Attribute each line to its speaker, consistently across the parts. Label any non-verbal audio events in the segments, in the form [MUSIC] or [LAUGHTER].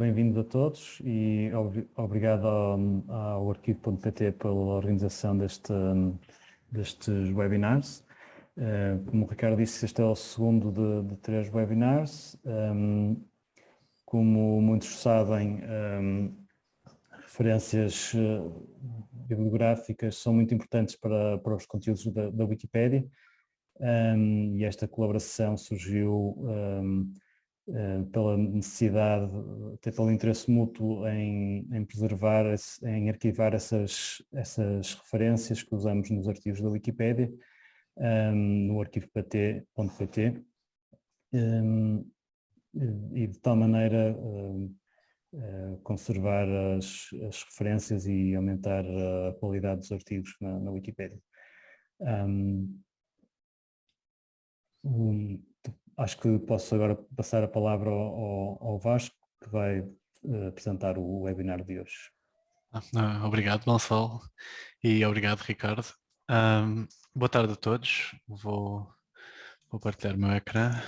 Speaker 1: bem-vindos a todos e obrigado ao, ao arquivo.pt pela organização deste, destes webinars. Uh, como o Ricardo disse, este é o segundo de, de três webinars. Um, como muitos sabem, um, referências uh, bibliográficas são muito importantes para, para os conteúdos da, da Wikipédia um, e esta colaboração surgiu pela necessidade, até pelo interesse mútuo em, em preservar, em arquivar essas, essas referências que usamos nos arquivos da Wikipédia um, no arquivo.pt e de tal maneira uh, conservar as, as, referências e aumentar a qualidade dos artigos na, na Wikipédia. Um, um, acho que posso agora passar a palavra ao, ao Vasco, que vai uh, apresentar o webinar de hoje.
Speaker 2: Ah, obrigado, Gonçalo, e obrigado, Ricardo. Um, boa tarde a todos. Vou, vou partilhar o meu ecrã.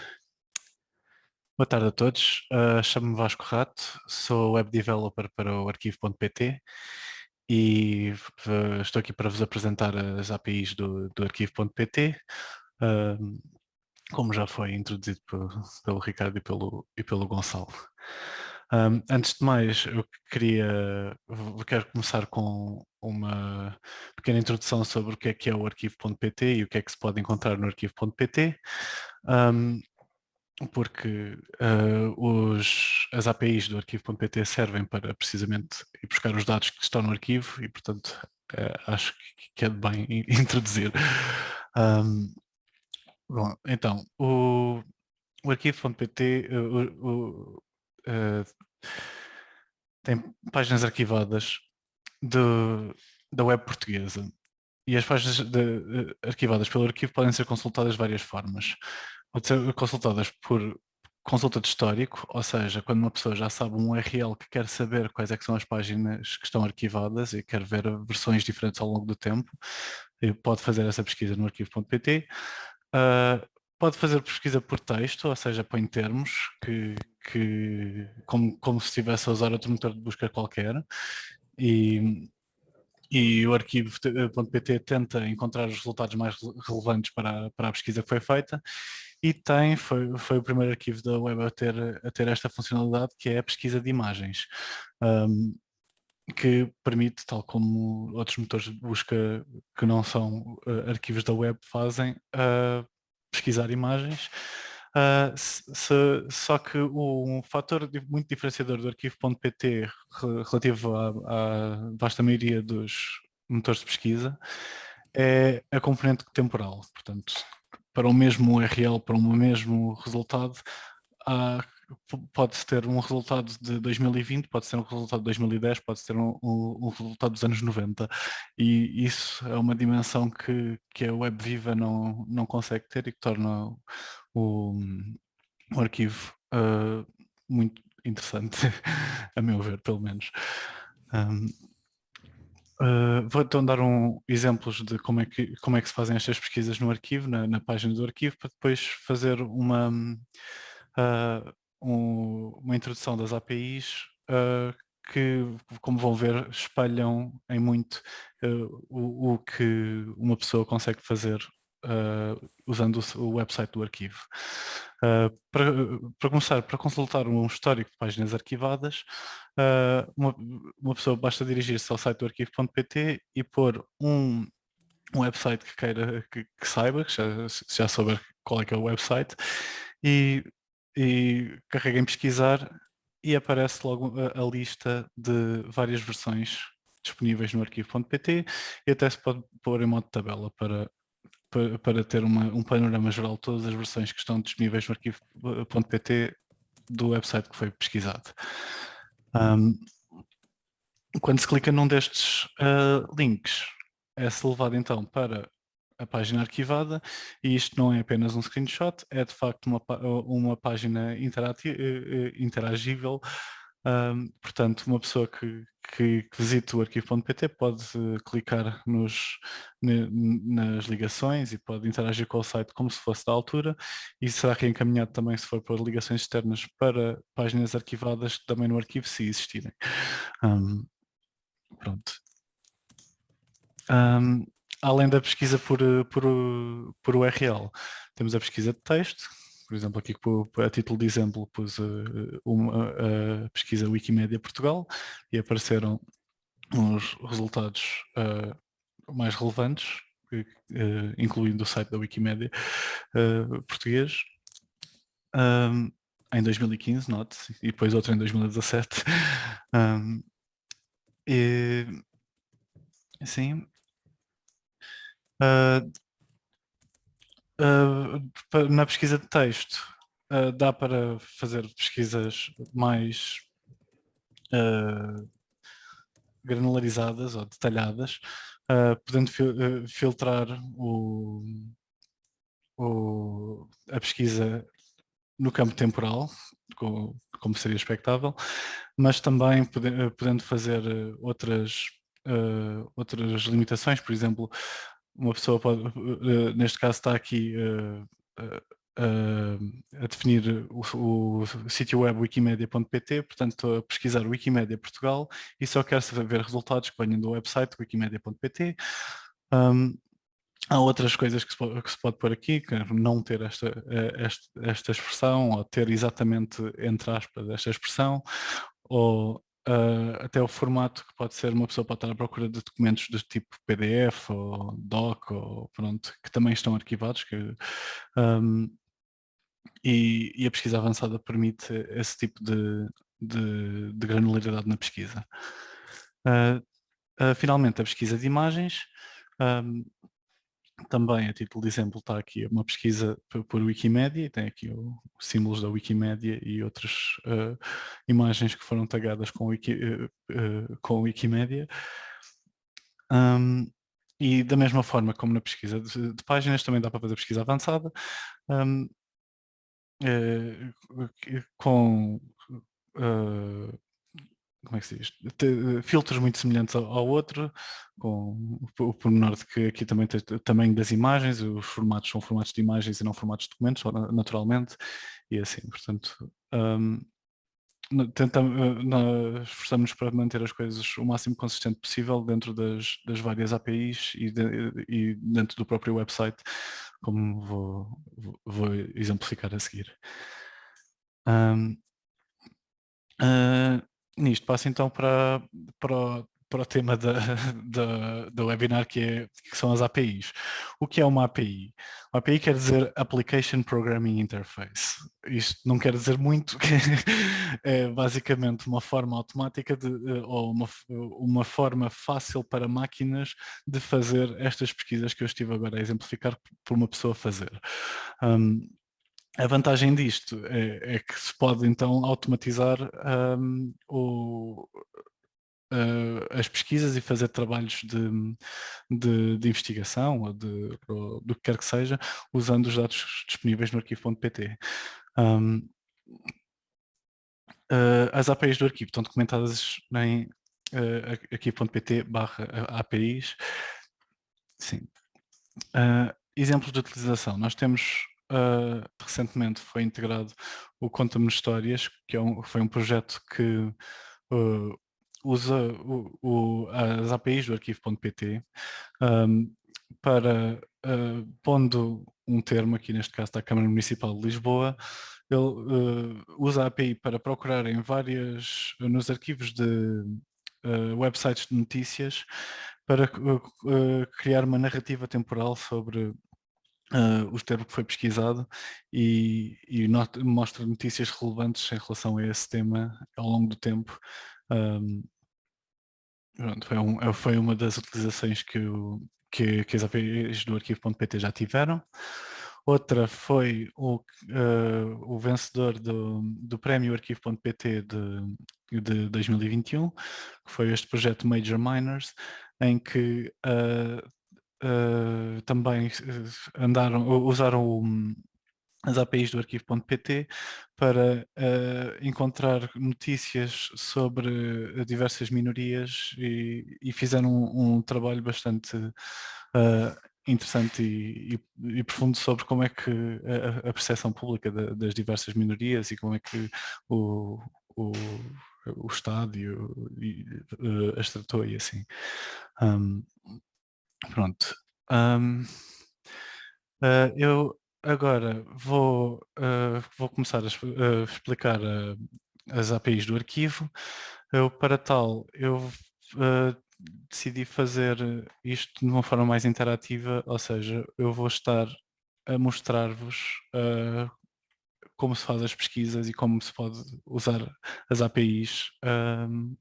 Speaker 2: Boa tarde a todos, uh, chamo-me Vasco Rato, sou web developer para o arquivo.pt e estou aqui para vos apresentar as APIs do, do arquivo.pt, uh, como já foi introduzido pelo, pelo Ricardo e pelo, e pelo Gonçalo. Um, antes de mais, eu queria, eu quero começar com uma pequena introdução sobre o que é que é o arquivo.pt e o que é que se pode encontrar no arquivo.pt. Um, porque uh, os, as APIs do arquivo.pt servem para precisamente ir buscar os dados que estão no arquivo e, portanto, uh, acho que é de bem [LAUGHS] introduzir. Um, bom, então, o, o arquivo.pt uh, tem páginas arquivadas de, da web portuguesa e as páginas de, arquivadas pelo arquivo podem ser consultadas de várias formas pode ser consultadas por consulta de histórico, ou seja, quando uma pessoa já sabe um URL que quer saber quais é que são as páginas que estão arquivadas e quer ver versões diferentes ao longo do tempo, pode fazer essa pesquisa no arquivo.pt. Uh, pode fazer pesquisa por texto, ou seja, põe termos que, que como, como se estivesse a usar outro motor de busca qualquer. E, e o arquivo.pt tenta encontrar os resultados mais relevantes para, para a pesquisa que foi feita. E tem, foi, foi o primeiro arquivo da web a ter, a ter esta funcionalidade, que é a pesquisa de imagens, um, que permite, tal como outros motores de busca que não são uh, arquivos da web fazem, uh, pesquisar imagens. Uh, se, só que um fator muito diferenciador do arquivo.pt relativo à, à vasta maioria dos motores de pesquisa é a componente temporal. Portanto, para o mesmo URL, para o mesmo resultado, pode-se ter um resultado de 2020, pode ser um resultado de 2010, pode ser um, um, resultado dos anos 90 e isso é uma dimensão que, que a web viva não, não consegue ter e que torna o, o arquivo uh, muito interessante, [LAUGHS] a meu ver, pelo menos. Um, Uh, vou então dar um, exemplos de como é, que, como é que se fazem estas pesquisas no arquivo, na, na página do arquivo, para depois fazer uma, uh, um, uma introdução das APIs uh, que, como vão ver, espalham em muito o, o, que uma pessoa consegue fazer usando o, website do arquivo. Para, para, começar, para consultar um histórico de páginas arquivadas, uh, uma, uma, pessoa basta dirigir-se ao site do arquivo.pt e pôr um, um website que queira que, que saiba, que já, já souber qual é que é o website, e, e carrega em pesquisar e aparece logo a, a lista de várias versões disponíveis no arquivo.pt e até se pode pôr em modo tabela para, para, para ter uma, um panorama geral de todas as versões que estão disponíveis no arquivo.pt do website que foi pesquisado. Um, quando se clica num destes uh, links, é-se levado então para a página arquivada e isto não é apenas um screenshot, é de facto uma, uma página eh, eh, interagível, um, portanto uma pessoa que, que, que visite o arquivo.pt pode clicar nos, nas ligações e pode interagir com o site como se fosse da altura e será reencaminhado também se for por ligações externas para páginas arquivadas também no arquivo se existirem. Um, pronto. Um, além da pesquisa por, por, por URL, temos a pesquisa de texto, por exemplo, aqui a título de exemplo pus uh, uma, a pesquisa Wikimedia Portugal e apareceram os resultados uh, mais relevantes, uh, incluindo o site da Wikimedia português, um, em 2015, note, e depois outro em 2017. Um, [LAUGHS] e, sim. Uh, uh, na pesquisa de texto uh, dá para fazer pesquisas mais granularizadas ou detalhadas, podendo fil filtrar o, o, a pesquisa no campo temporal, como, seria expectável, mas também podendo fazer outras, outras limitações, por exemplo, uma pessoa pode, uh, neste caso está aqui uh, uh, a definir o, o sítio web wikimedia.pt, portanto estou a pesquisar Wikimedia Portugal e só quero ver resultados que venham do website wikimedia.pt. Um, há outras coisas que se, pode, que se pode pôr aqui, que não ter esta, esta, esta expressão ou ter exatamente entre aspas esta expressão ou uh, até o formato que pode ser, uma pessoa pode estar à procura de documentos do tipo PDF ou DOC, ou pronto, que também estão arquivados, que, um, e, e, a pesquisa avançada permite esse tipo de, de, de granularidade na pesquisa. Uh, uh, finalmente, a pesquisa de imagens. Um, também, a título de exemplo, está aqui uma pesquisa por, Wikimedia, tem aqui os símbolos da Wikimedia e outras uh, imagens que foram tagadas com, Wiki, uh, uh, com Wikimedia. Um, e da mesma forma como na pesquisa de, de páginas, também dá para fazer pesquisa avançada, um, com como é que se diz? Eh, filtros muito semelhantes ao, ao, outro, com o pormenor de que aqui também tem o tamanho das imagens, os formatos são formatos de imagens e não formatos de documentos, naturalmente, e assim, portanto, um, tentamos, eh, nós esforçamos para manter as coisas o máximo consistente possível dentro das, das várias APIs e, de, e, dentro do próprio website, como vou, vou exemplificar a seguir. Um, uh, nisto passo então para, para, para o tema da, [LAUGHS] da, da webinar que, é, que são as APIs. O que é uma API? Uma API quer dizer Application Programming Interface. Isto não quer dizer muito, [LAUGHS] é basicamente uma forma automática de, ou uma, uma forma fácil para máquinas de fazer estas pesquisas que eu estive agora a exemplificar por uma pessoa fazer. Um, a vantagem disto é, é, que se pode então automatizar um, o, uh, as pesquisas e fazer trabalhos de, de, de investigação ou, de, ou do que quer que seja, usando os dados disponíveis no arquivo.pt. Um, uh, as APIs do arquivo estão documentadas em uh, arquivo.pt barra APIs. Sim. Uh, exemplos de utilização. Nós temos uh, recentemente foi integrado o Conta-me Histórias, que é um, foi um projeto que uh, usa o, o, as APIs do arquivo.pt um, para, uh, pondo um termo, aqui neste caso da Câmara Municipal de Lisboa, ele uh, usa a API para procurar em várias, nos arquivos de uh, websites de notícias, para criar uma narrativa temporal sobre uh, o termo que foi pesquisado e, e not, mostra notícias relevantes em relação a esse tema ao longo do tempo. Um, pronto, foi, um, foi, uma das utilizações que, o, que, que as APIs do arquivo.pt já tiveram. Outra foi o, uh, o vencedor do, do prémio arquivo.pt de, de 2021, que foi este projeto Major Miners, em que uh, uh, também eh, andaram, usaram o, as APIs do arquivo.pt para uh, encontrar notícias sobre diversas minorias e, e fizeram um, um, trabalho bastante uh, interessante e, e, e, profundo sobre como é que a, a percepção pública de, das diversas minorias e como é que o, o, o Estado e, uh, as tratou e assim. Um, pronto. Um, uh, eu agora vou, uh, vou começar a, a explicar as APIs do arquivo. Eu, para tal, eu decidi fazer isto de uma forma mais interativa, ou seja, eu vou estar a mostrar-vos uh, como se faz as pesquisas e como se pode usar as APIs um,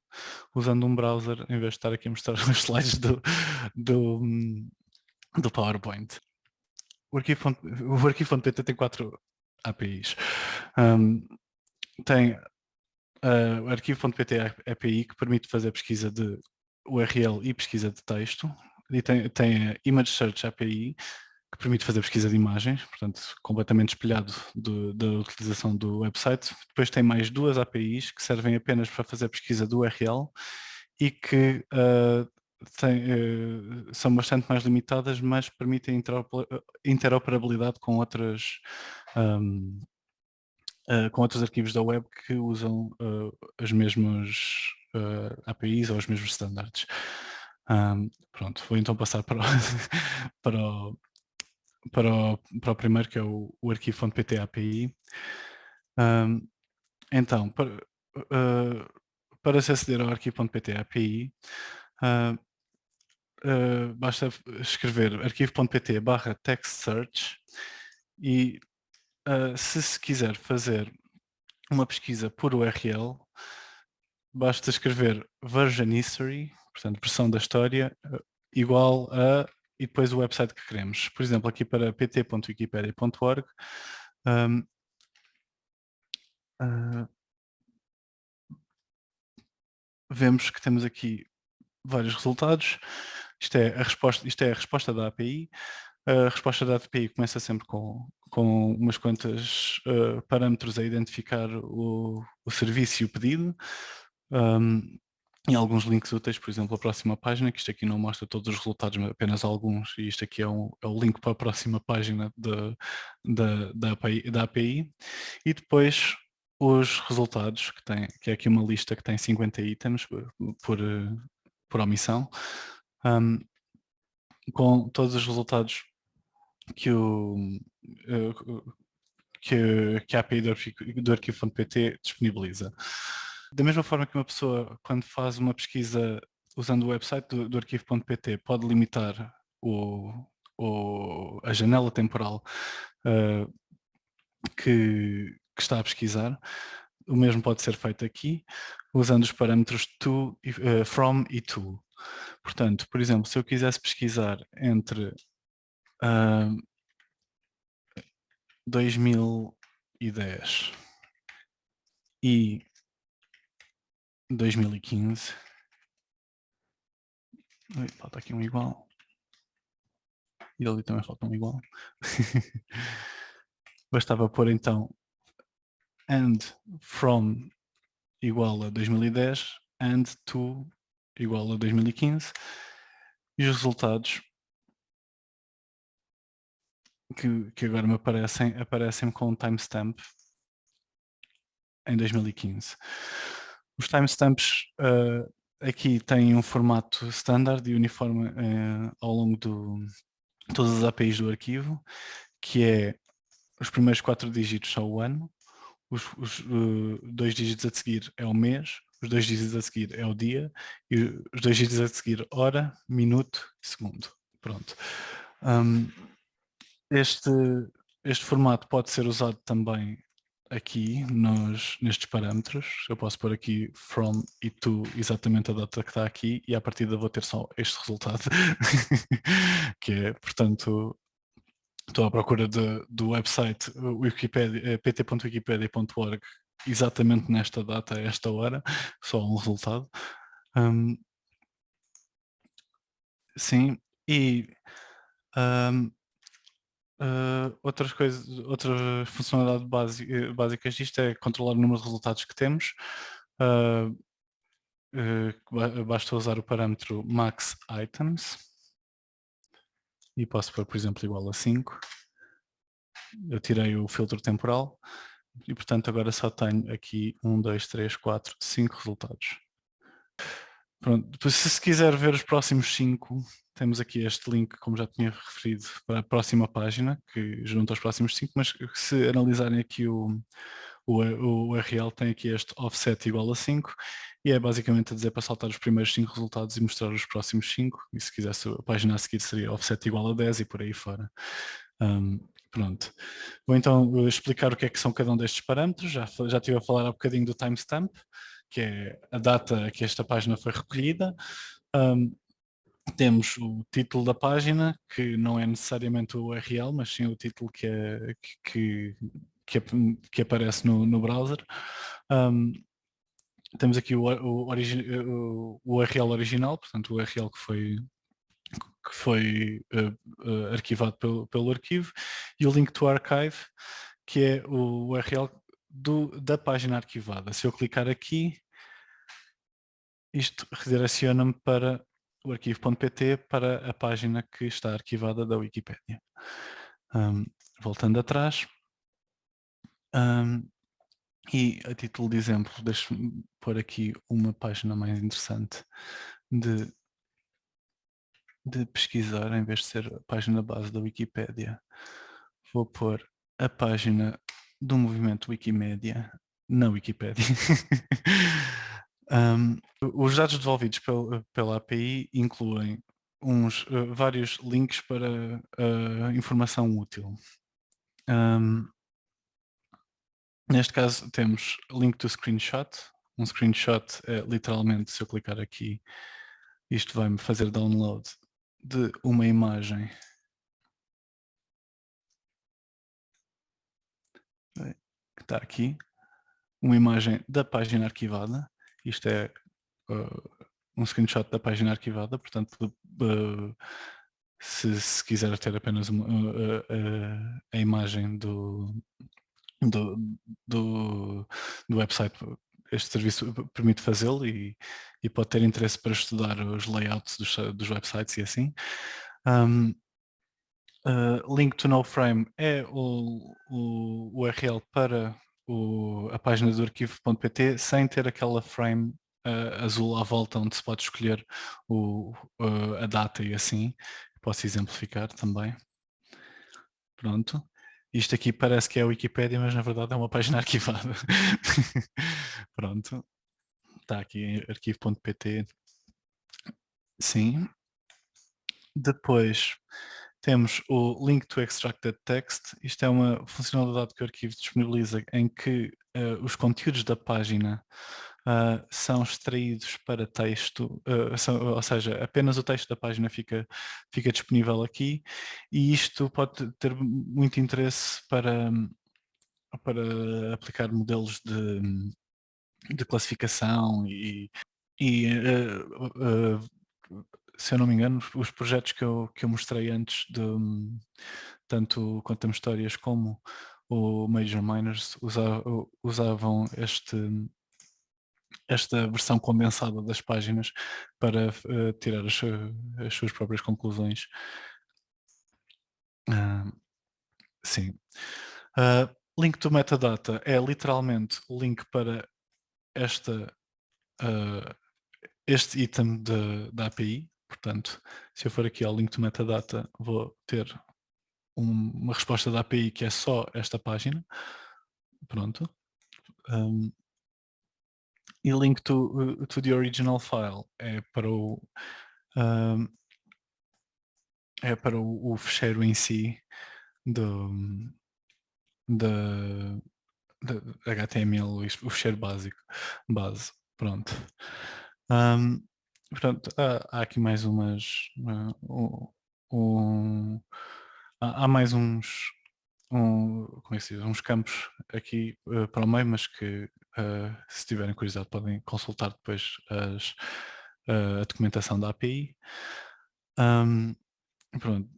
Speaker 2: usando um browser, em vez de estar aqui a mostrar [LAUGHS] os slides do, do, do PowerPoint. O arquivo.pt arquivo tem quatro APIs. Um, tem uh, o arquivo.pt API que permite fazer pesquisa de URL e pesquisa de texto. E tem, tem a Image Search API, que permite fazer pesquisa de imagens, portanto, completamente espelhado do, da utilização do website. Depois tem mais duas APIs que servem apenas para fazer pesquisa do URL e que uh, tem, uh, são bastante mais limitadas, mas permitem interoperabilidade com outras um, uh, com outros arquivos da web que usam as mesmas APIs ou os mesmos standards. Um, pronto, vou então passar para o, [LAUGHS] para, o, para, o, para o primeiro, que é o, o arquivo.pt API. Um, então, para, uh, para se aceder ao arquivo.pt API, uh, uh, basta escrever arquivo.pt barra text search e se se quiser fazer uma pesquisa por URL, basta escrever version history, portanto, versão da história, igual a e depois o website que queremos. Por exemplo, aqui para pt.wikipedia.org, um, uh, vemos que temos aqui vários resultados. Isto é a resposta, isto é a resposta da API. A resposta da API começa sempre com, com umas quantas uh, parâmetros a identificar o, o serviço e o pedido um, e alguns links úteis, por exemplo, a próxima página, que isto aqui não mostra todos os resultados, mas apenas alguns, e isto aqui é, um, é o link para a próxima página de, de, da, API, da API. E depois os resultados, que, tem, que é aqui uma lista que tem 50 itens por, por omissão, um, com todos os resultados que o, eh, que, que a API do arquivo.pt disponibiliza. Da mesma forma que uma pessoa, quando faz uma pesquisa usando o website do, do arquivo.pt, pode limitar o, o, a janela temporal uh, que, que, está a pesquisar, o mesmo pode ser feito aqui, usando os parâmetros to, uh, from e to. Portanto, por exemplo, se eu quisesse pesquisar entre uh, 2010 e 2015. Ui, falta aqui um igual. E ali também falta um igual. [LAUGHS] Bastava pôr então and from igual a 2010 and to igual a 2015 e os resultados que, que agora me aparecem, aparecem com timestamp em 2015. Os timestamps uh, aqui têm um formato standard e uniforme uh, ao longo de todas as APIs do arquivo, que é os primeiros quatro dígitos são o ano, os, os uh, dois dígitos a seguir é o mês, os dois dígitos a seguir é o dia e os dois dígitos a seguir hora, minuto e segundo. Pronto. Um, este, este formato pode ser usado também aqui nos, nestes parâmetros, eu posso pôr aqui from e to exatamente a data que está aqui e a partir da vou ter só este resultado, [LAUGHS] que é, portanto, estou à procura de, do website eh, pt.wikipedia.org exatamente nesta data, a esta hora, só um resultado. Um, sim, e um, Uh, outras coisas, outra funcionalidade básica, básicas disto é controlar o número de resultados que temos. Uh, uh, basta usar o parâmetro max items e posso pôr, por exemplo, igual a 5. Eu tirei o filtro temporal e, portanto, agora só tenho aqui 1, 2, 3, 4, 5 resultados. Pronto, se se quiser ver os próximos 5, temos aqui este link, como já tinha referido, para a próxima página, que junta aos próximos 5, mas se analisarem aqui o, o, o URL, tem aqui este offset igual a 5, e é basicamente a dizer para saltar os primeiros 5 resultados e mostrar os próximos 5, e se quisesse a página a seguir seria offset igual a 10 e por aí fora. Um, pronto. Vou então explicar o que é que são cada um destes parâmetros, já, já estive a falar há bocadinho do timestamp, que é a data que esta página foi recolhida. Um, temos o título da página, que não é necessariamente o URL, mas sim o título que, é, que, que, que aparece no, no browser. Um, temos aqui o, o, origi o, URL original, portanto o URL que foi, que foi uh, uh, arquivado pelo, pelo arquivo, e o link to archive, que é o URL do, da página arquivada. Se eu clicar aqui, isto redireciona-me para o arquivo.pt para a página que está arquivada da Wikipédia. Um, voltando atrás, um, e a título de exemplo, deixe-me pôr aqui uma página mais interessante de, de pesquisar, em vez de ser a página base da Wikipédia. Vou pôr a página do movimento Wikimedia na Wikipédia. [LAUGHS] um, os dados devolvidos pel, pela API incluem uns, uh, vários links para uh, informação útil. Um, neste caso temos link to screenshot. Um screenshot é literalmente, se eu clicar aqui, isto vai-me fazer download de uma imagem que está aqui, uma imagem da página arquivada. Isto é uh, um screenshot da página arquivada, portanto, uh, se, se, quiser ter apenas uma, uh, a imagem do, do, do, do, website, este serviço permite fazê-lo e, e, pode ter interesse para estudar os layouts dos, dos websites e assim. Um, Uh, link to no frame é o, o URL para o, a página do arquivo.pt sem ter aquela frame uh, azul à volta onde se pode escolher o, uh, a data e assim. Posso exemplificar também. Pronto. Isto aqui parece que é a Wikipédia, mas na verdade é uma página [LAUGHS] arquivada. [LAUGHS] Pronto. Está aqui arquivo.pt. Sim. Depois temos o Link to Extracted Text. Isto é uma funcionalidade que o arquivo disponibiliza em que uh, os conteúdos da página uh, são extraídos para texto, uh, são, ou seja, apenas o texto da página fica, fica disponível aqui e isto pode ter muito interesse para, para aplicar modelos de, de classificação e, e se eu não me engano, os projetos que eu, que eu mostrei antes, de, tanto Contamos Histórias como o Major Miners, usavam, este, esta versão condensada das páginas para uh, tirar as, as, suas próprias conclusões. Uh, sim. Uh, link to metadata é literalmente o link para esta, este item da API, Portanto, se eu for aqui ao link to metadata, vou ter um, uma resposta da API que é só esta página. Pronto. Um, e link to, uh, to the original file é para o um, é para o, o fecheiro em si do, da, HTML, o fecheiro básico, base, pronto. Um, Portanto, há, aqui mais umas... Uh, um, há, há, mais uns, um, como é que se diz, uns campos aqui uh, para o meio, mas que uh, se tiverem curiosidade podem consultar depois as, a documentação da API. Um, pronto.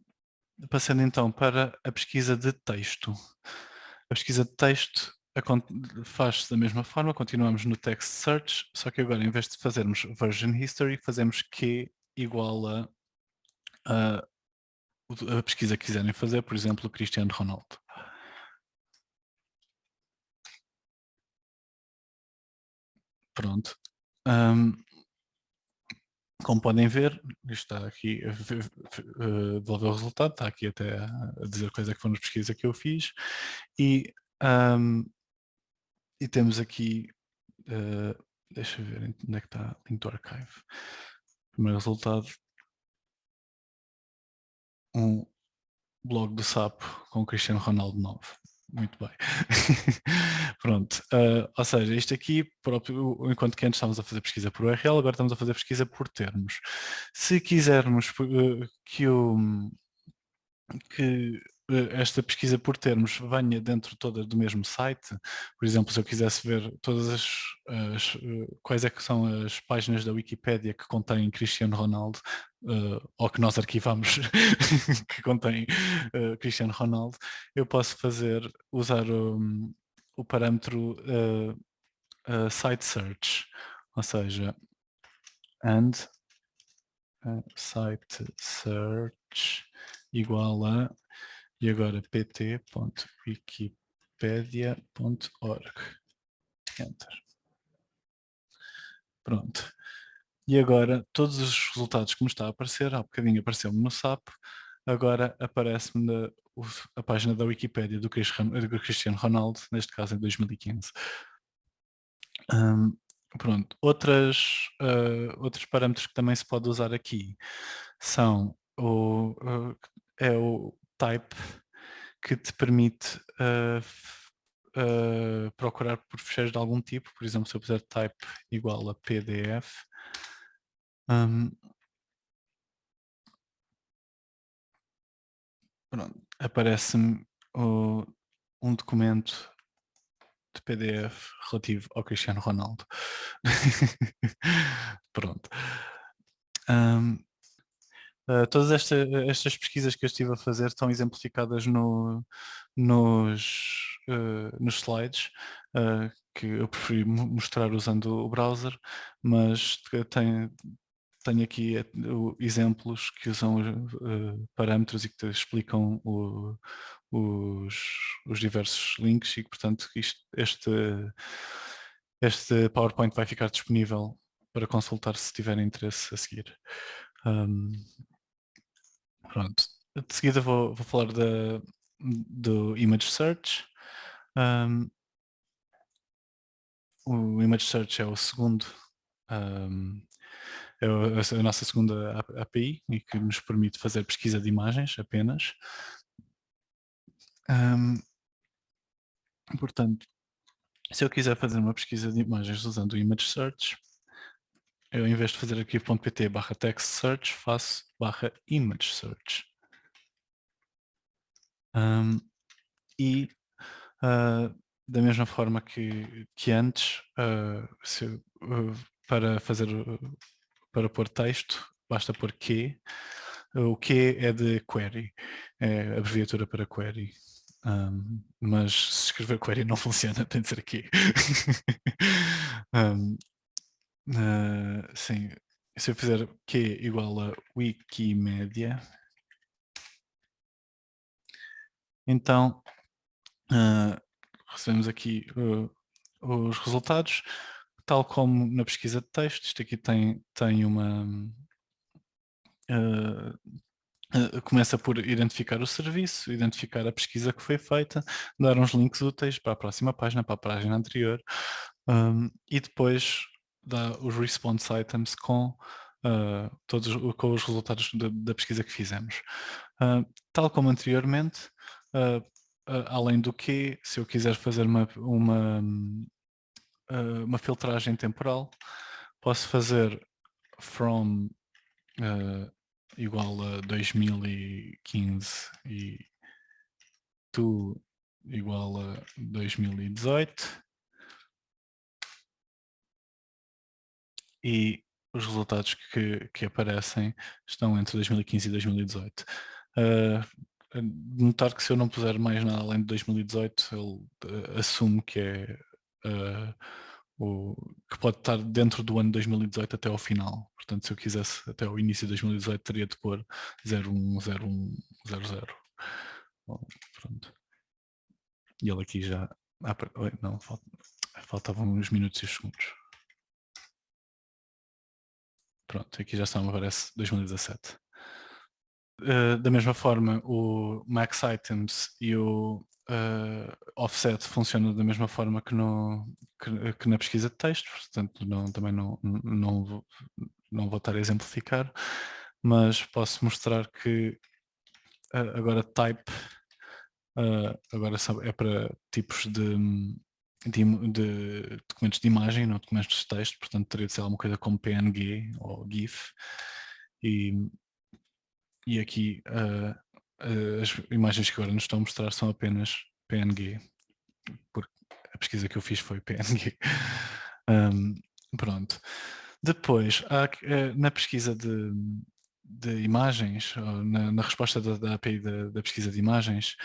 Speaker 2: passando então para a pesquisa de texto. A pesquisa de texto faz-se da mesma forma, continuamos no text search, só que agora em vez de fazermos version history, fazemos q igual a, a, a pesquisa que quiserem fazer, por exemplo, Cristiano Ronaldo. Pronto. Um, como podem ver, isto está aqui a devolver o resultado, está aqui até a dizer quais é que foram as pesquisas que eu fiz e, um, e temos aqui, uh, deixa eu ver onde é que está, link to archive. Primeiro resultado, um blog do SAP com Cristiano Ronaldo 9. Muito bem. [LAUGHS] Pronto. Uh, ou seja, isto aqui, próprio, enquanto que antes estávamos a fazer pesquisa por URL, agora estamos a fazer pesquisa por termos. Se quisermos uh, que o que eh, esta pesquisa por termos venha dentro toda do mesmo site, por exemplo, se eu quisesse ver todas as, as eh, quais é que são as páginas da Wikipédia que contêm Cristiano Ronaldo, uh, ou que nós arquivamos [LAUGHS] que contém uh, Cristiano Ronaldo, eu posso fazer, usar o, o parâmetro uh, site search, ou seja, and site search igual a e agora pt.wikipedia.org. Enter. Pronto. E agora todos os resultados que me está a aparecer, há bocadinho apareceu-me no SAP, agora aparece-me a página da Wikipédia do Cristiano Ronaldo, neste caso em 2015. Um, pronto, Outras, uh, outros parâmetros que também se pode usar aqui são o, uh, é o type que te permite uh, uh, procurar por fecheiros de algum tipo, por exemplo, se eu puser type igual a PDF, um, aparece-me um documento de PDF relativo ao Cristiano Ronaldo. [LAUGHS] pronto. Um, Uh, todas esta, estas pesquisas que eu estive a fazer estão exemplificadas no, nos, uh, nos slides, uh, que eu preferi mostrar usando o browser, mas tenho, aqui exemplos que usam parâmetros e que explicam o, os, os, diversos links e, portanto, isto, este, este PowerPoint vai ficar disponível para consultar se tiverem interesse a seguir. Um, Pronto. De seguida vou, vou falar da, do Image Search. Um, o Image Search é o segundo, um, é a nossa segunda API e que nos permite fazer pesquisa de imagens apenas. Um, portanto, se eu quiser fazer uma pesquisa de imagens usando o Image Search, eu em vez de fazer aqui .pt barra text search, faço barra image search. Um, e uh, da mesma forma que, que antes, uh, se, uh, para fazer para pôr texto, basta pôr que. O que é de query, é abreviatura para query. Um, mas se escrever query não [LAUGHS] funciona, tem de ser aqui. [LAUGHS] um, Uh, sim, se eu fizer Q igual a Wikimedia, então uh, recebemos aqui uh, os resultados, tal como na pesquisa de texto, isto aqui tem, tem uma... começa por identificar o serviço, identificar a pesquisa que foi feita, dar uns links úteis para a próxima página, para a página anterior, um, e depois dá os response items com, uh, todos, com os resultados da, da pesquisa que fizemos. Uh, tal como anteriormente, uh, além do que, se eu quiser fazer uma, uma, uma filtragem temporal, posso fazer from igual a 2015 e to igual a 2018 e os resultados que, que aparecem estão entre 2015 e 2018. uh, notar que se eu não puser mais nada além de 2018, ele uh, assume que é uh, o, que pode estar dentro do ano 2018 até ao final. Portanto, se eu quisesse até ao início de 2018, teria de pôr 010100. Pronto. E ele aqui já... Ah, não, faltavam uns minutos e segundos. Pronto, aqui já me parece, 2017. Uh, da mesma forma, o max items e o uh, offset funcionam da mesma forma que, no, que, que, na pesquisa de texto, portanto não, também não, não, vou, não vou estar a exemplificar, mas posso mostrar que uh, agora type agora é para tipos de, de, de, documentos de imagem, não documentos de texto, portanto teria de ser alguma coisa como PNG ou GIF. E, e aqui uh, uh, as imagens que agora nos estão a mostrar são apenas PNG, porque a pesquisa que eu fiz foi PNG. um, [LAUGHS] pronto. Depois, há, uh, na pesquisa de, de imagens, na, na, resposta da, da API da, da, pesquisa de imagens,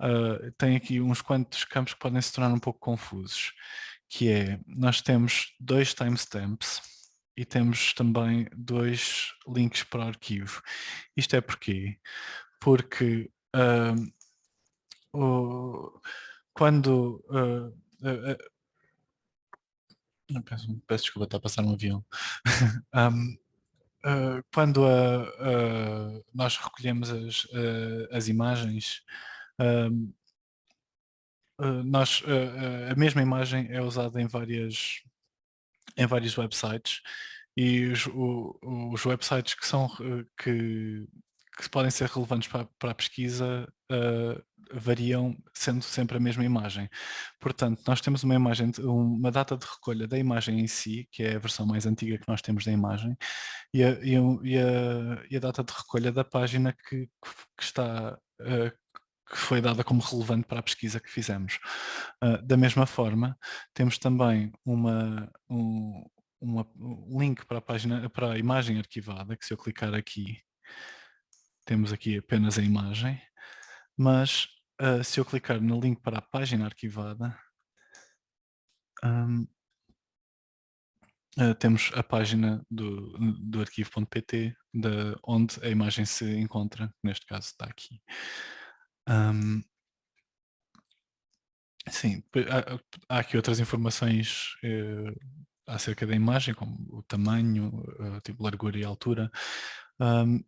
Speaker 2: uh, tem aqui uns quantos campos que podem se tornar um pouco confusos, que é, nós temos dois timestamps e temos também dois links para o arquivo. Isto é porquê? Porque uh, o, quando uh, peço, peço desculpa, está a passar um avião. [LAUGHS] um, uh, quando uh, uh, nós recolhemos as, as imagens, nós, a mesma imagem é usada em várias em vários websites e os, o, os websites que são que, que podem ser relevantes para, para a pesquisa uh, variam sendo sempre a mesma imagem. Portanto, nós temos uma imagem, uma data de recolha da imagem em si, que é a versão mais antiga que nós temos da imagem, e a, e a, e a data de recolha da página que, que está uh, que foi dada como relevante para a pesquisa que fizemos. Uh, da mesma forma, temos também uma, um, uma, um link para a, página, para a imagem arquivada, que se eu clicar aqui, temos aqui apenas a imagem, mas uh, se eu clicar no link para a página arquivada, um, uh, temos a página do, do arquivo.pt, onde a imagem se encontra, neste caso está aqui. Um, sim, há, há, aqui outras informações uh, acerca da imagem, como o tamanho, uh, tipo largura e altura. Um,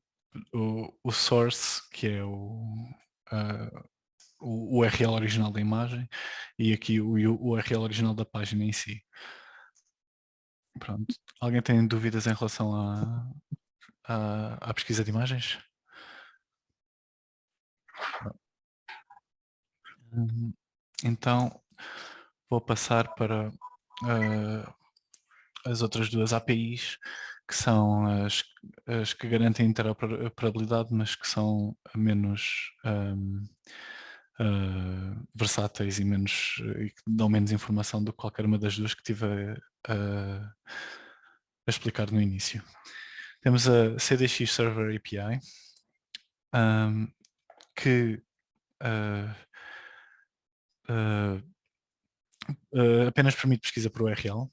Speaker 2: o, o source, que é o, o URL original da imagem, e aqui o, URL original da página em si. Pronto. Alguém tem dúvidas em relação à, à, pesquisa de imagens? Então, vou passar para uh, as outras duas APIs que são as, as que garantem interoperabilidade, mas que são menos um, ah, versáteis e, menos, e que dão menos informação do que qualquer uma das duas que tive a, a, a explicar no início. Temos a CDX Server API, um, que uh, uh, apenas permite pesquisa por URL,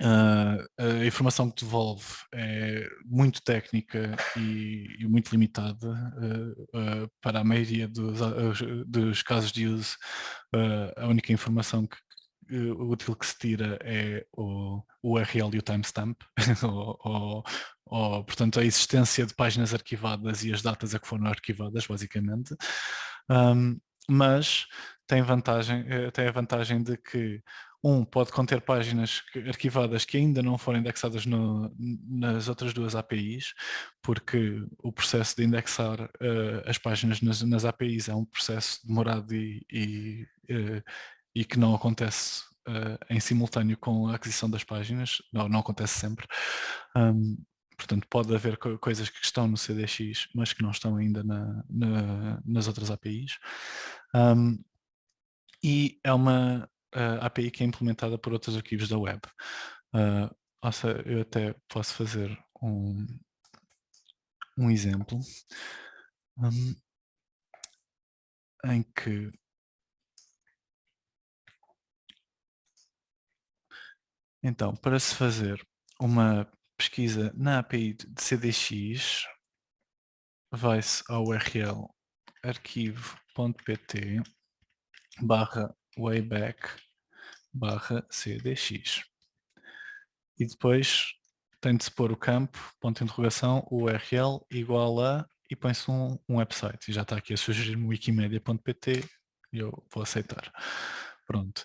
Speaker 2: Uh, a informação que devolve é muito técnica e, e muito limitada uh, uh, para a maioria dos, dos, casos de uso. a única informação que, útil que se tira é o, o URL e o timestamp, [LAUGHS] ou, ou, ou, portanto a existência de páginas arquivadas e as datas a que foram arquivadas, basicamente. Um, mas tem, vantagem, eh, tem a vantagem de que um pode conter páginas arquivadas que ainda não foram indexadas no, nas outras duas APIs, porque o processo de indexar uh, as páginas nas, nas, APIs é um processo demorado e, e, uh, e que não acontece uh, em simultâneo com a aquisição das páginas, não, não acontece sempre. Um, portanto, pode haver co coisas que estão no CDX, mas que não estão ainda na, na, nas outras APIs. Um, e é uma uh, API que é implementada por outros arquivos da web. Uh, seja, eu até posso fazer um, um exemplo. um, em que então para se fazer uma pesquisa na API de CDX vai-se ao URL arquivo.pt barra wayback barra cdx e depois tem de se pôr o campo, ponto de interrogação, URL igual a e põe-se um, um, website. E já está aqui a sugerir-me wikimedia.pt e eu vou aceitar. Pronto.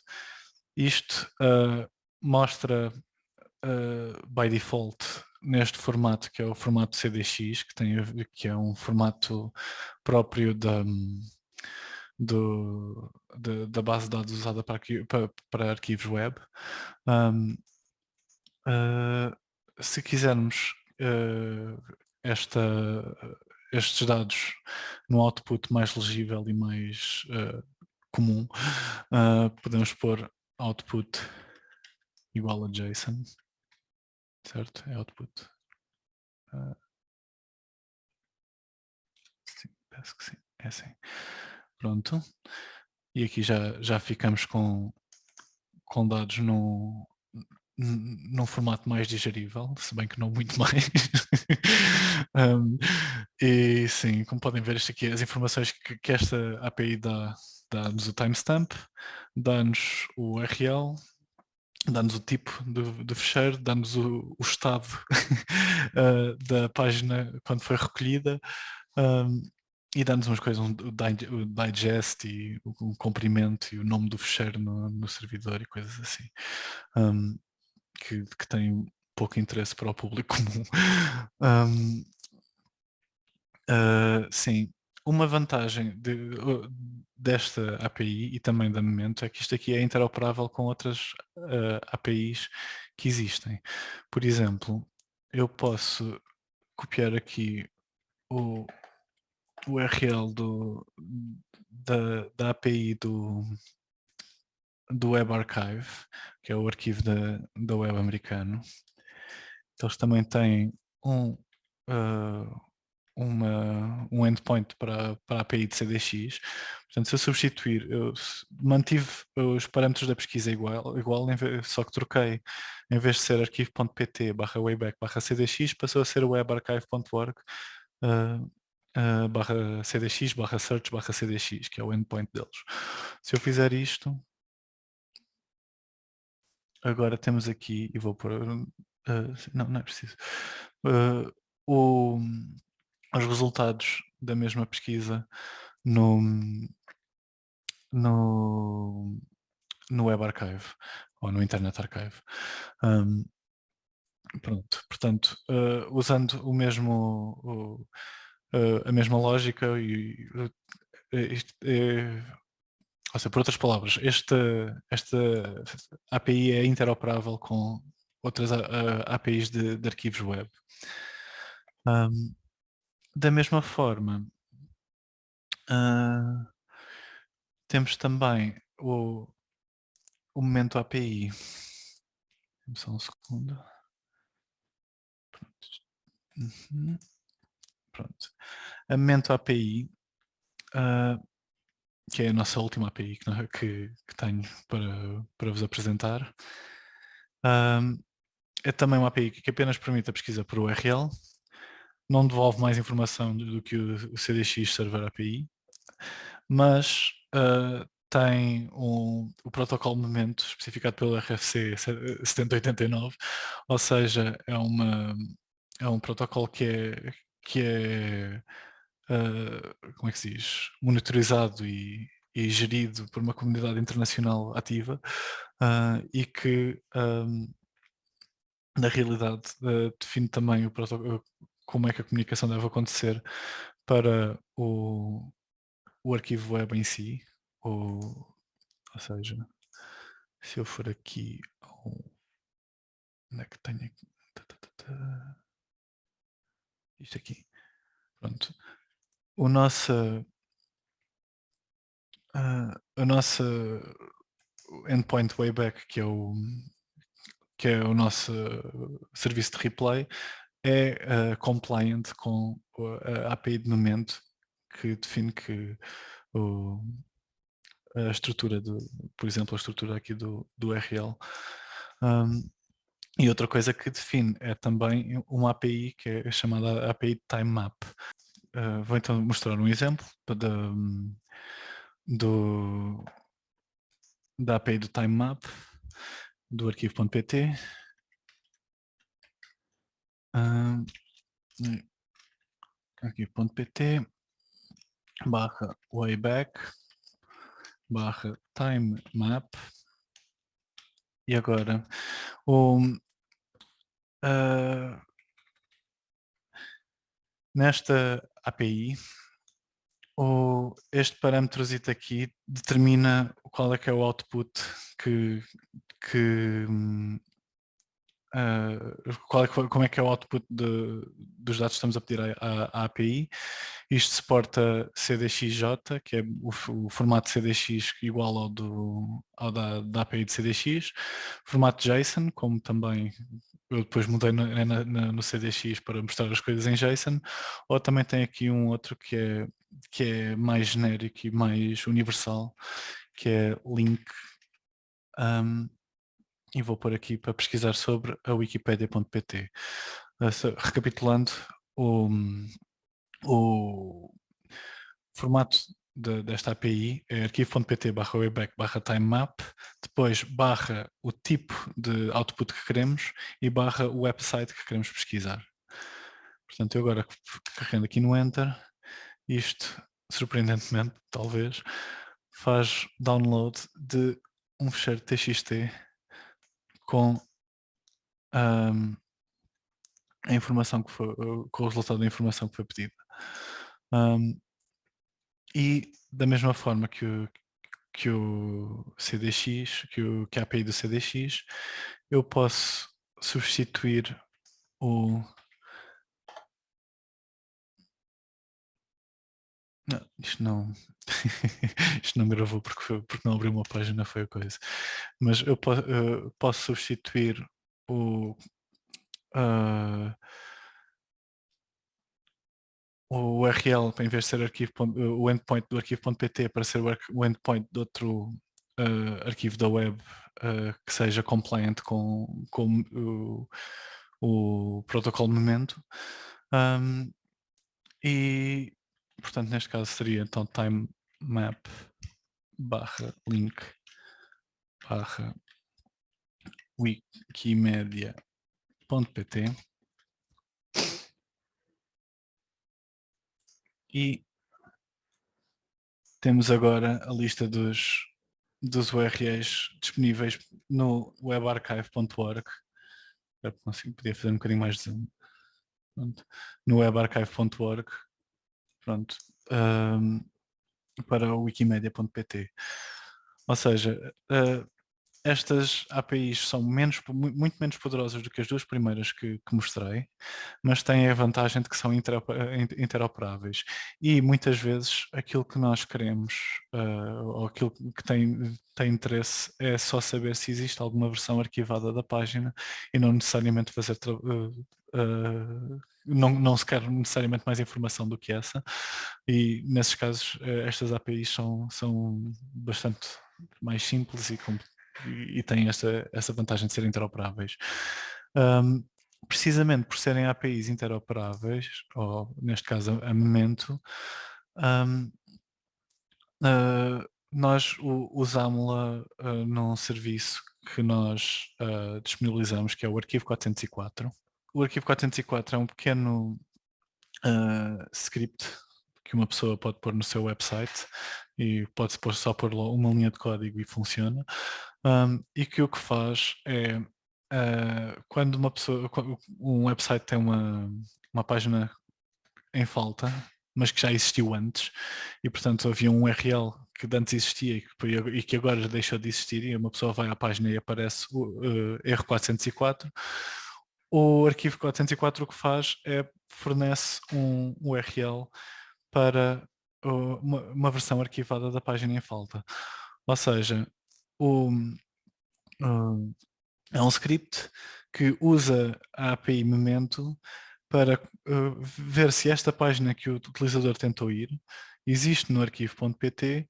Speaker 2: Isto uh, mostra uh, by default neste formato que é o formato CDX, que, tem, que é um formato próprio da, do, de, da base de dados usada para, para, para arquivos web. Um, uh, se quisermos uh, esta, estes dados no output mais legível e mais uh, comum, podemos pôr output igual a JSON, certo? É output. sim, que sim, é assim. Pronto. E aqui já, já ficamos com, com dados no, num formato mais digerível, se bem que não muito [LAUGHS] mais. um, e sim, como podem ver, isto aqui, as informações que, que esta API dá, dá-nos o timestamp, dá-nos o URL, dá-nos o tipo do, do fecheiro, dá-nos o, o, estado uh, [LAUGHS] da página quando foi recolhida um, e dá-nos umas coisas, um, o digest e o, o comprimento e o nome do fecheiro no, no servidor e coisas assim. Um, que, que tem pouco interesse para o público [LAUGHS] comum. Um, uh, ah, sim, uma vantagem de, desta API e também da Memento é que isto aqui é interoperável com outras uh, ah, APIs que existem. Por exemplo, eu posso copiar aqui o URL do, da, da API do, do Web Archive, que é o arquivo da, da web americano. Eles também têm um, uh, uma, um endpoint para, para a API de CDX. Portanto, se eu substituir, eu mantive os parâmetros da pesquisa igual, igual só que troquei, em vez de ser arquivo.pt barra wayback barra cdx, passou a ser webarchive.org uh, barra cdx barra search barra cdx, que é o endpoint deles. Se eu fizer isto, Agora temos aqui, e vou pôr, uh, não, não é preciso, uh, o, os resultados da mesma pesquisa no, no, no Web Archive, ou no Internet Archive. Um, pronto, portanto, uh, usando o mesmo, o, a mesma lógica e, isto, ou seja, por outras palavras, esta, esta API é interoperável com outras APIs de, de arquivos web. Um, da mesma forma, uh, temos também o, o momento API. Só um segundo. Uhum. Pronto. A momento API uh, que é a nossa última API que, que, que tenho para, para vos apresentar. Um, é também uma API que apenas permite a pesquisa por URL, não devolve mais informação do, que o, CDX Server API, mas uh, tem um, o protocolo momento especificado pelo RFC 7089, ou seja, é, uma, é um protocolo que é, que é uh, como é que se diz, monitorizado e, e, gerido por uma comunidade internacional ativa uh, e que um, na realidade uh, define também como é que a comunicação deve acontecer para o, o arquivo web em si, ou, ou seja, se eu for aqui onde é que tenho aqui? Isto aqui. Pronto o nosso uh, a nossa endpoint wayback que é o que é o nosso serviço de replay é uh, compliant com a API de momento que define que o, a estrutura, do, por exemplo, a estrutura aqui do, do URL. Um, e outra coisa que define é também uma API que é chamada API Time Map. Uh, vou então mostrar um exemplo de, do, da API do Time Map do arquivo.pt. Uh, arquivo.pt barra wayback barra time map e agora o, uh, nesta API o, este parâmetro aqui determina qual é que é o output que, que uh, qual é, como é que é o output de, dos dados que estamos a pedir à, à, API. Isto suporta CDXJ, que é o, o, formato CDX igual ao, do, ao da, da, API de CDX, formato JSON, como também eu depois mudei no, na, no CDX para mostrar as coisas em JSON, ou também tem aqui um outro que é, que é mais genérico e mais universal, que é link um, e vou pôr aqui para pesquisar sobre a wikipedia.pt. Uh, recapitulando, o, o formato de, desta API é arquivo.pt barra wayback barra timemap, depois barra o tipo de output que queremos e barra o website que queremos pesquisar. Portanto, eu agora carregando aqui no Enter, isto, surpreendentemente, talvez, faz download de um fecheiro TXT com um, a informação que foi, com o resultado da informação que foi pedida. Um, e da mesma forma que o, que o CDX, que, o, que a API do CDX, eu posso substituir o Não, isto não, [LAUGHS] isto não gravou porque, foi, porque não abriu uma página, foi a coisa. Mas eu, po, uh, posso substituir o, uh, o URL, em vez de ser arquivo, o endpoint do arquivo.pt para ser o endpoint de outro uh, arquivo da web que seja compliant com, com o, o protocolo momento. Um, e portanto neste caso seria então time map barra link barra wikimedia.pt e temos agora a lista dos, dos URLs disponíveis no webarchive.org podia fazer um bocadinho mais de zoom. No webarchive.org pronto, um, para o wikimedia.pt. Ou seja, uh, estas APIs são menos, muito menos poderosas do que as duas primeiras que, que mostrei, mas têm a vantagem de que são interoperáveis. E muitas vezes aquilo que nós queremos, uh, ou aquilo que tem, tem interesse, é só saber se existe alguma versão arquivada da página e não necessariamente fazer uh, não, não se quer necessariamente mais informação do que essa e nesses casos estas APIs são, são bastante mais simples e, e, têm esta, essa vantagem de serem interoperáveis. Um, precisamente por serem APIs interoperáveis, ou neste caso a Memento, um, uh, nós usámos-la uh, num serviço que nós uh, disponibilizamos, que é o arquivo 404. O arquivo 404 é um pequeno uh, script que uma pessoa pode pôr no seu website e pode só pôr uma linha de código e funciona. Um, e que o que faz é, uh, quando uma pessoa, um website tem uma, uma página em falta, mas que já existiu antes, e portanto havia um URL que antes existia e que agora deixou de existir, e uma pessoa vai à página e aparece o uh, erro 404, o arquivo 404 o que faz é fornece um URL para uma, uma, versão arquivada da página em falta. Ou seja, o, é um script que usa a API Memento para uh, ver se esta página que o utilizador tentou ir existe no arquivo.pt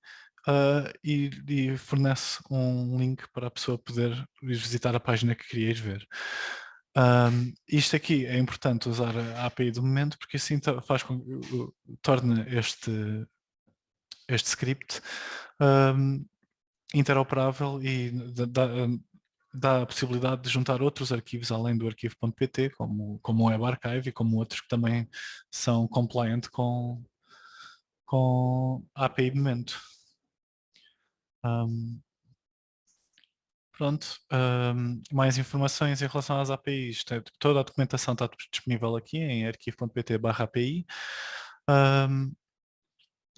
Speaker 2: uh, e, e, fornece um link para a pessoa poder visitar a página que queria ir ver. Um, isto aqui é importante usar a API do momento porque assim faz com que torna este, este script um, interoperável e dá, dá, a possibilidade de juntar outros arquivos além do arquivo.pt, como, como o WebArchive e como outros que também são compliant com, com a API de momento. Um, pronto, um, mais informações em relação às APIs. Toda a documentação está disponível aqui em arquivo.pt API. Um,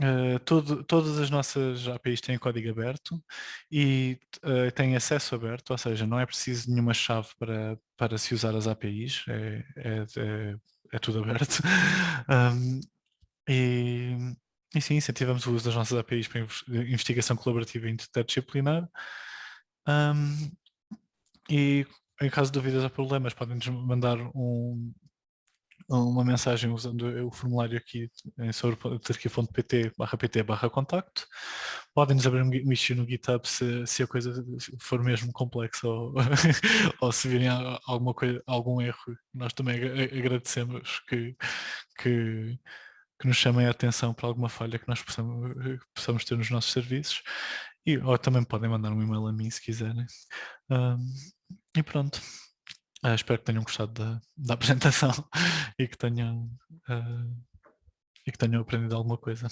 Speaker 2: Uh, todo, todas as nossas APIs têm código aberto e uh, têm acesso aberto, ou seja, não é preciso nenhuma chave para, para se usar as APIs, é, é, é, é tudo aberto. [LAUGHS] um, e, e sim, incentivamos o uso das nossas APIs para investigação colaborativa interdisciplinar. Um, e em caso de dúvidas ou problemas, podem-nos mandar um, uma mensagem usando o formulário aqui em sorpotarquia.pt barra pt barra contacto. Podem-nos abrir um issue no GitHub se, se a coisa for mesmo complexa ou, [LAUGHS] ou se virem alguma coisa, algum erro. Nós também agradecemos que, que, que nos chamem a atenção para alguma falha que nós possamos, possamos ter nos nossos serviços. E, ou também podem mandar um e-mail a mim se quiserem. E pronto. Uh, espero que tenham gostado da, da [LAUGHS] apresentação e que tenham uh, e que tenham aprendido alguma coisa.